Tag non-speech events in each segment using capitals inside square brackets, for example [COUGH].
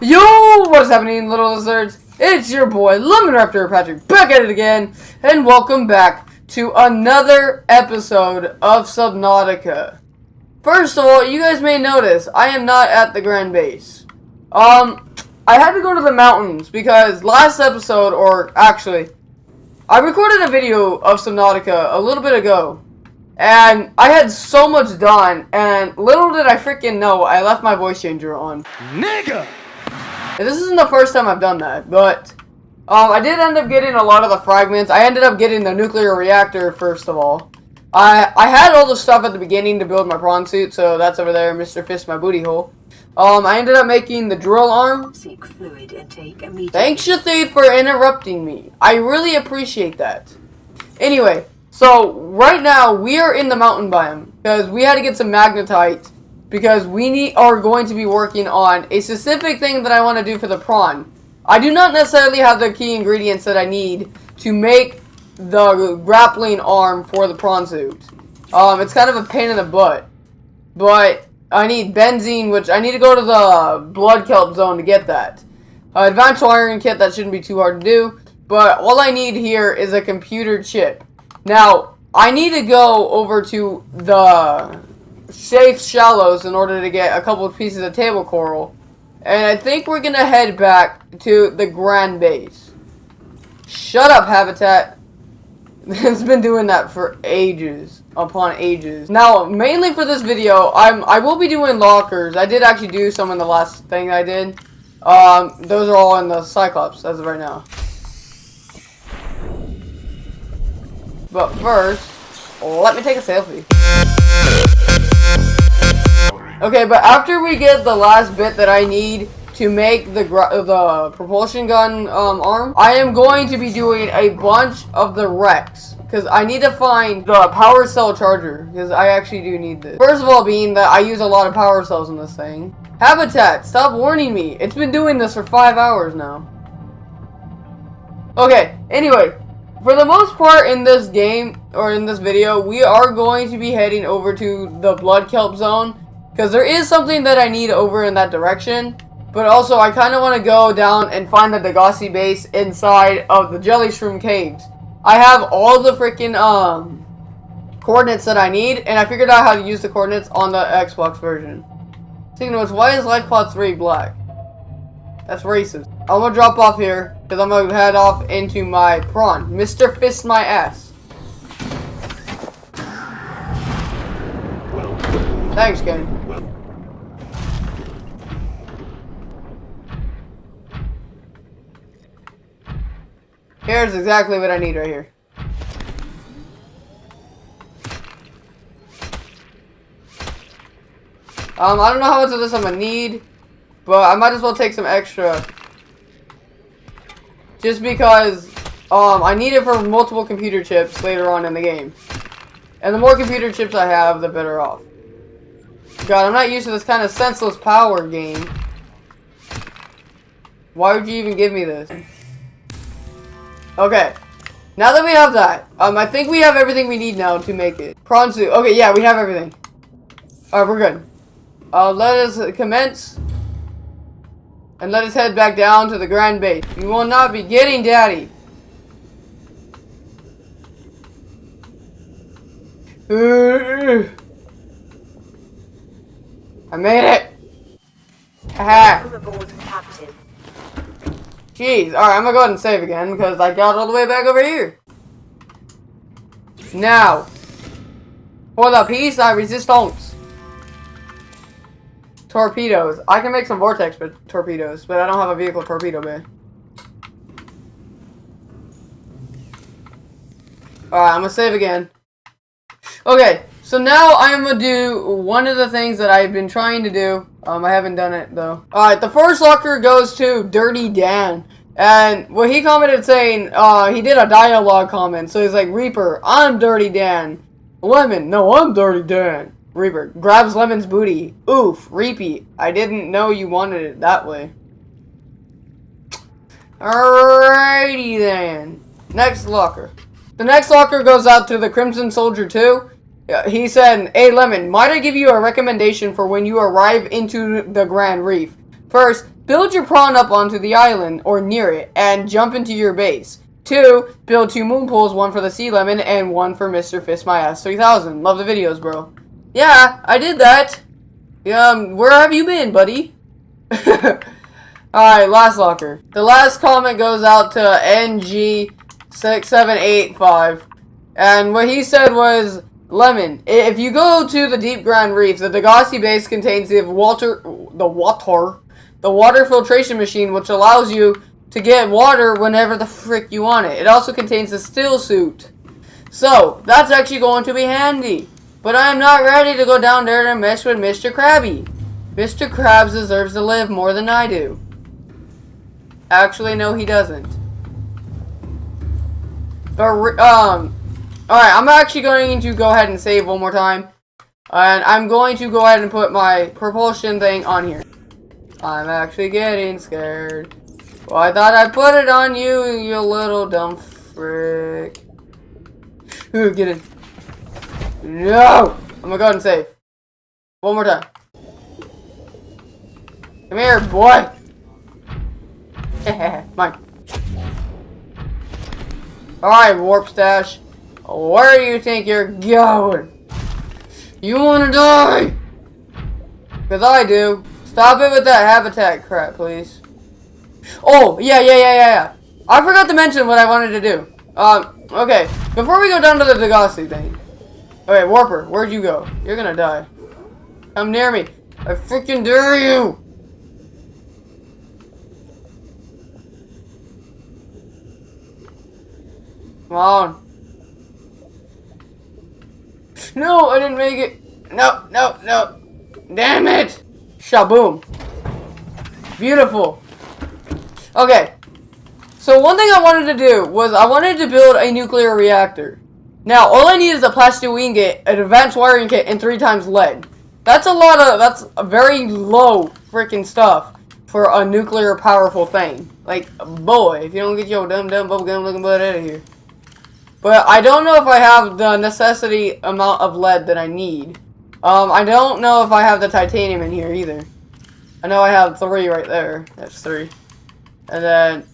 Yo, what is happening, little lizards? It's your boy, Lemon Raptor Patrick, back at it again, and welcome back to another episode of Subnautica. First of all, you guys may notice, I am not at the Grand Base. Um, I had to go to the mountains, because last episode, or actually, I recorded a video of Subnautica a little bit ago, and I had so much done, and little did I freaking know, I left my voice changer on. Nigga! And this isn't the first time I've done that, but um, I did end up getting a lot of the fragments. I ended up getting the nuclear reactor, first of all. I I had all the stuff at the beginning to build my prawn suit, so that's over there, Mr. Fist, my booty hole. Um, I ended up making the drill arm. Seek fluid intake immediately. Thanks, Shathid, for interrupting me. I really appreciate that. Anyway, so right now we are in the mountain biome because we had to get some magnetite because we need are going to be working on a specific thing that I want to do for the prawn. I do not necessarily have the key ingredients that I need to make the grappling arm for the prawn suit. Um, it's kind of a pain in the butt, but I need benzene, which I need to go to the blood kelp zone to get that. Uh, advanced wiring kit that shouldn't be too hard to do, but all I need here is a computer chip. Now I need to go over to the safe shallows in order to get a couple of pieces of table coral. And I think we're to head back to the Grand Base. Shut up, Habitat. [LAUGHS] it's been doing that for ages upon ages. Now, mainly for this video, I'm I will be doing lockers. I did actually do some in the last thing I did. Um, those are all in the Cyclops as of right now. But first, let me take a selfie. Okay, but after we get the last bit that I need to make the the propulsion gun um, arm, I am going to be doing a bunch of the wrecks. Because I need to find the power cell charger. Because I actually do need this. First of all, being that I use a lot of power cells in this thing. Habitat, stop warning me. It's been doing this for five hours now. Okay, anyway. For the most part in this game, or in this video, we are going to be heading over to the Blood Kelp Zone. Because there is something that I need over in that direction. But also, I kind of want to go down and find the Degasi base inside of the Jelly Shroom Caves. I have all the freaking um, coordinates that I need, and I figured out how to use the coordinates on the Xbox version. Of which, why is LifePod 3 black? That's racist. I'm gonna drop off here, because I'm gonna head off into my prawn. Mr. Fist my ass. Thanks, Ken. Here's exactly what I need right here. Um, I don't know how much of this I'm gonna need, but I might as well take some extra. Just because, um, I need it for multiple computer chips later on in the game. And the more computer chips I have, the better off. God, I'm not used to this kind of senseless power game. Why would you even give me this? Okay. Now that we have that, um, I think we have everything we need now to make it. Prawn suit. Okay, yeah, we have everything. Alright, we're good. Uh, let us commence. And let us head back down to the Grand Base. We will not be getting Daddy. [SIGHS] I made it! Haha! Jeez, alright, I'm gonna go ahead and save again because I got all the way back over here. Now, for the piece I resist resistance. Torpedoes. I can make some vortex but torpedoes, but I don't have a vehicle torpedo bay. Alright, I'm gonna save again. Okay, so now I'm gonna do one of the things that I've been trying to do. Um, I haven't done it though. Alright, the first locker goes to Dirty Dan. And what he commented saying, uh, he did a dialogue comment. So he's like, Reaper, I'm Dirty Dan. Lemon, no, I'm Dirty Dan. Reaper grabs Lemon's booty. Oof, Reapy, I didn't know you wanted it that way. Alrighty then. Next locker. The next locker goes out to the Crimson Soldier 2. He said, Hey Lemon, might I give you a recommendation for when you arrive into the Grand Reef? First, build your prawn up onto the island or near it and jump into your base. Two, build two moon pools, one for the sea lemon and one for Mr. Fist My Ass 3000. Love the videos, bro. Yeah, I did that. Um, where have you been, buddy? [LAUGHS] Alright, last locker. The last comment goes out to NG6785. And what he said was, Lemon, if you go to the Deep Ground Reef, the Degasi base contains the water, the water, the water filtration machine, which allows you to get water whenever the frick you want it. It also contains a still suit. So, that's actually going to be handy. But I am not ready to go down there to mess with Mr. Krabby. Mr. Krabs deserves to live more than I do. Actually, no, he doesn't. But, um, alright, I'm actually going to go ahead and save one more time. And I'm going to go ahead and put my propulsion thing on here. I'm actually getting scared. Well, I thought I put it on you, you little dumb frick. Ooh, get in. No! I'm gonna go ahead and save. One more time. Come here, boy! [LAUGHS] Mine. Alright, Warp Stash. Where do you think you're going? You wanna die? Because I do. Stop it with that habitat crap, please. Oh, yeah, yeah, yeah, yeah, yeah. I forgot to mention what I wanted to do. Um, okay. Before we go down to the Degasi thing. Okay, Warper, where'd you go? You're gonna die. Come near me. I freaking dare you! Come on. No, I didn't make it. No, no, no. Damn it! Shaboom. Beautiful. Okay. So one thing I wanted to do was I wanted to build a nuclear reactor. Now, all I need is a plastic ingot, an advanced wiring kit, and three times lead. That's a lot of, that's a very low freaking stuff for a nuclear powerful thing. Like, boy, if you don't get your dumb dumb bubblegum looking butt out of here. But I don't know if I have the necessity amount of lead that I need. Um, I don't know if I have the titanium in here either. I know I have three right there. That's three. And then,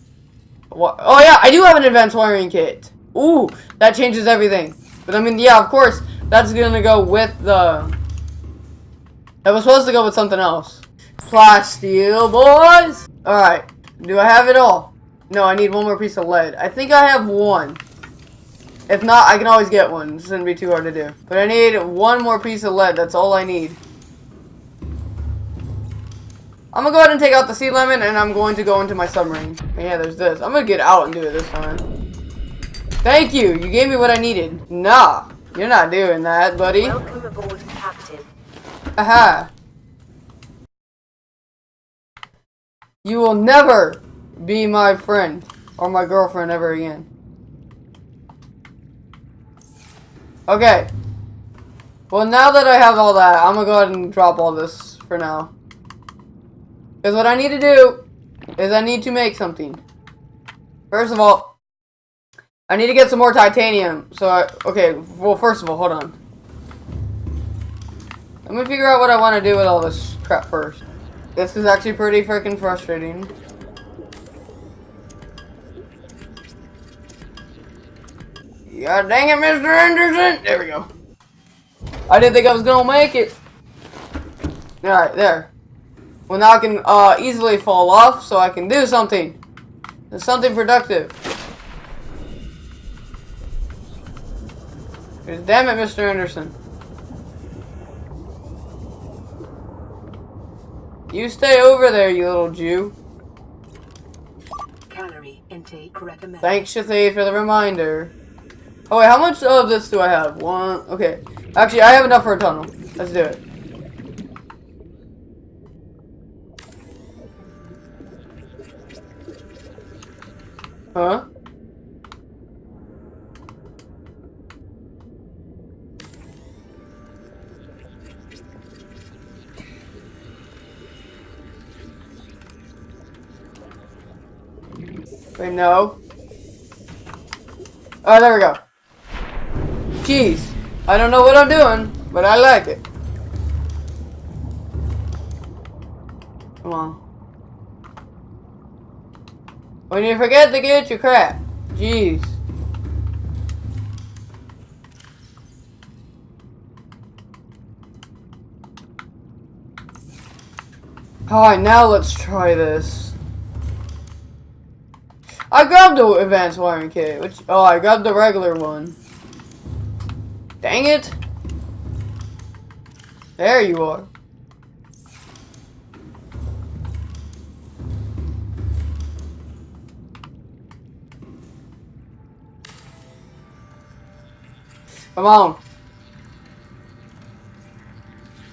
what? Oh yeah, I do have an advanced wiring kit. Ooh, that changes everything. But I mean, yeah, of course, that's gonna go with the. It was supposed to go with something else. Plasteel, boys. All right. Do I have it all? No, I need one more piece of lead. I think I have one. If not, I can always get one. This shouldn't be too hard to do. But I need one more piece of lead. That's all I need. I'm gonna go ahead and take out the sea lemon, and I'm going to go into my submarine. Yeah, there's this. I'm gonna get out and do it this time. Thank you. You gave me what I needed. Nah, you're not doing that, buddy. Welcome aboard, Captain. Aha. You will never be my friend or my girlfriend ever again. Okay. Well, now that I have all that, I'm gonna go ahead and drop all this for now. Because what I need to do is I need to make something. First of all, I need to get some more titanium. So, I, okay, well, first of all, hold on. Let me figure out what I want to do with all this crap first. This is actually pretty freaking frustrating. God dang it, Mr. Anderson! There we go. I didn't think I was gonna make it. Alright, there. Well, now I can uh, easily fall off, so I can do something. Something productive. Damn it, Mr. Anderson. You stay over there, you little Jew. Calorie intake recommended. Thanks, Shathay, for the reminder. Oh wait, how much of this do I have? One. Okay. Actually, I have enough for a tunnel. Let's do it. Huh? Wait, no. Oh, there we go. Jeez. I don't know what I'm doing, but I like it. Come on. When you forget to get your crap. Jeez. Alright, now let's try this. I grabbed the advanced wiring kit, which oh I grabbed the regular one. Dang it! There you are. Come on.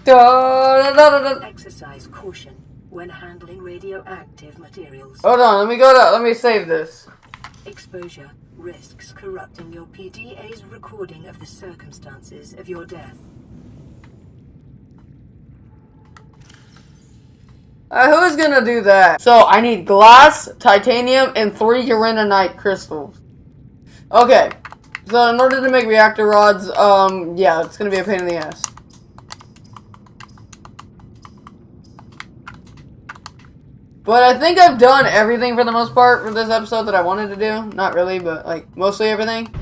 Da, da, da. Exercise caution when handling radioactive materials. Hold on, let me go to, let me save this. Exposure risks corrupting your PDA's recording of the circumstances of your death. Uh, who's gonna do that? So I need glass, titanium, and three uraninite crystals. Okay. So in order to make reactor rods, um, yeah, it's gonna be a pain in the ass. But I think I've done everything for the most part for this episode that I wanted to do. Not really, but like mostly everything.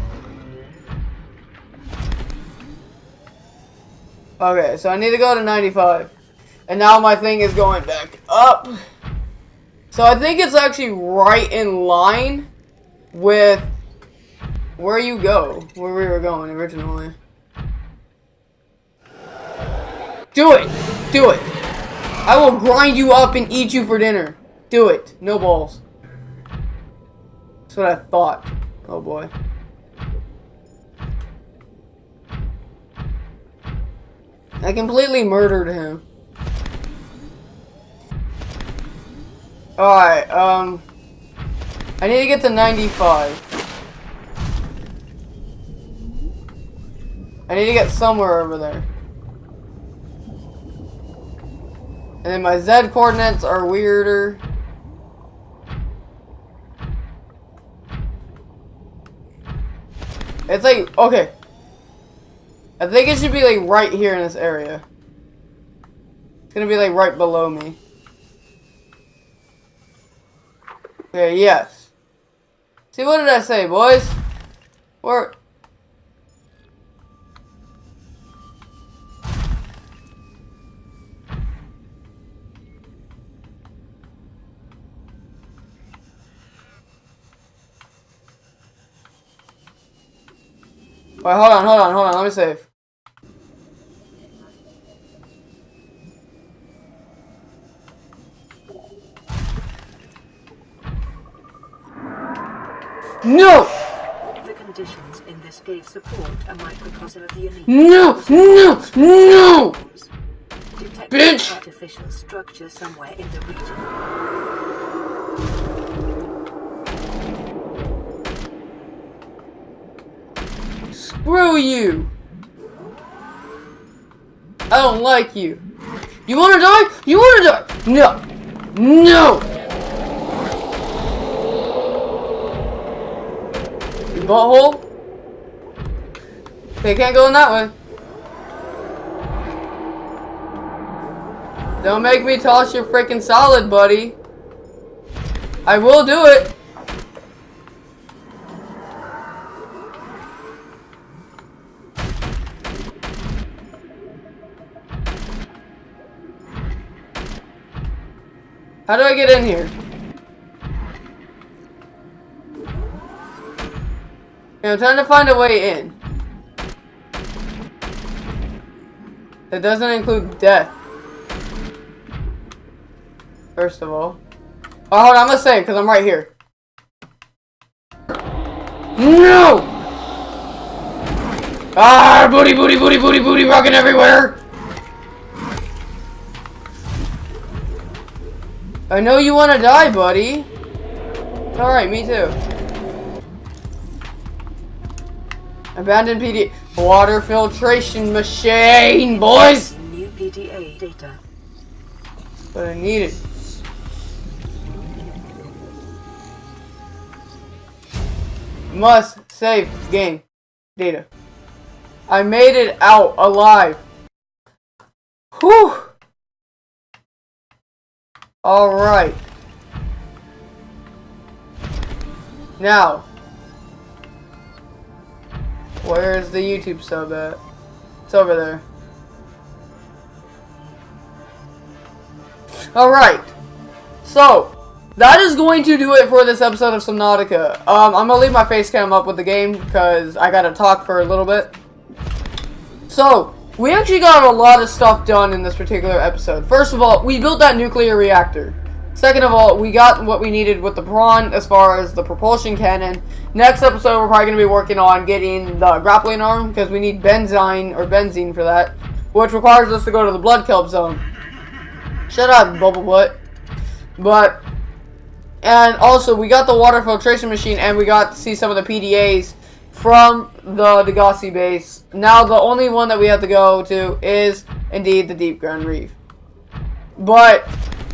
Okay, so I need to go to 95. And now my thing is going back up. So I think it's actually right in line with where you go, where we were going originally. Do it! Do it! I will grind you up and eat you for dinner. Do it. No balls. That's what I thought. Oh boy. I completely murdered him. Alright, um... I need to get to 95. I need to get somewhere over there. And then my Z coordinates are weirder. It's like, okay. I think it should be like right here in this area. It's gonna be like right below me. Okay, yes. See, what did I say, boys? Where? Wait, hold on, hold on, hold on. Let me save. No! The conditions in this cave support a microcosm of the unique. No! No! No! Detect Bitch! artificial structure somewhere in the region. Screw you! I don't like you. You wanna die? You wanna die? No! No! You butthole? They can't go in that way. Don't make me toss your freaking solid, buddy. I will do it. How do I get in here? Okay, I'm trying to find a way in. That doesn't include death. First of all. Oh, hold on, I'm gonna save because I'm right here. No! Ah, booty, booty, booty, booty, booty, rocking everywhere! I know you want to die, buddy. Alright, me too. Abandoned PD. Water filtration machine, boys! New PDA data. But I need it. Must save game data. I made it out alive. Whew. Alright. Now, where's the YouTube sub at? It's over there. Alright. So, that is going to do it for this episode of Subnautica. Um, I'm gonna leave my face cam up with the game because I gotta talk for a little bit. So, we actually got a lot of stuff done in this particular episode. First of all, we built that nuclear reactor. Second of all, we got what we needed with the prawn as far as the propulsion cannon. Next episode, we're probably going to be working on getting the grappling arm because we need benzine or benzene for that, which requires us to go to the blood kelp zone. Shut up, bubble butt. But, and also, we got the water filtration machine and we got to see some of the PDAs from the Degasi base. Now, the only one that we have to go to is, indeed, the Deep Ground Reef. But,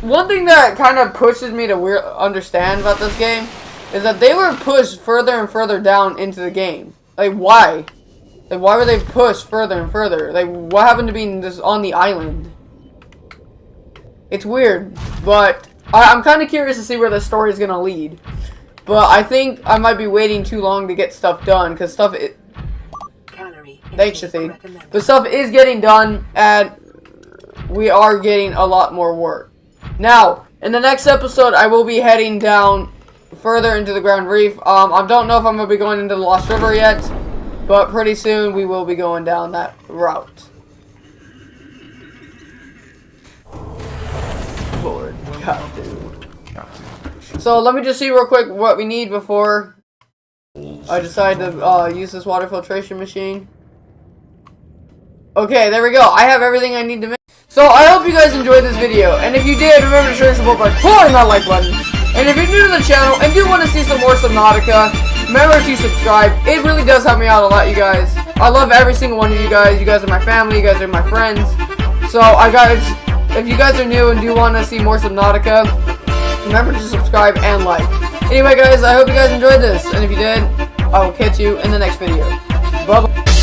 one thing that kind of pushes me to weird, understand about this game is that they were pushed further and further down into the game. Like, why? Like, why were they pushed further and further? Like, what happened to being just on the island? It's weird, but I, am kind of curious to see where the story is going to lead. But I think I might be waiting too long to get stuff done, because stuff... It, Thanks, Shathid. The stuff is getting done, and we are getting a lot more work. Now, in the next episode, I will be heading down further into the Ground Reef. Um, I don't know if I'm going to be going into the Lost River yet, but pretty soon we will be going down that route. Lord, So let me just see real quick what we need before I decide to uh, use this water filtration machine. Okay, there we go. I have everything I need to make. So I hope you guys enjoyed this video, and if you did, remember to show your support by pulling that like button. And if you're new to the channel and do want to see some more Subnautica, remember to subscribe. It really does help me out a lot, you guys. I love every single one of you guys. You guys are my family. You guys are my friends. So I guys, if you guys are new and do want to see more Subnautica, remember to subscribe and like. Anyway, guys, I hope you guys enjoyed this, and if you did, I will catch you in the next video. Bye-bye.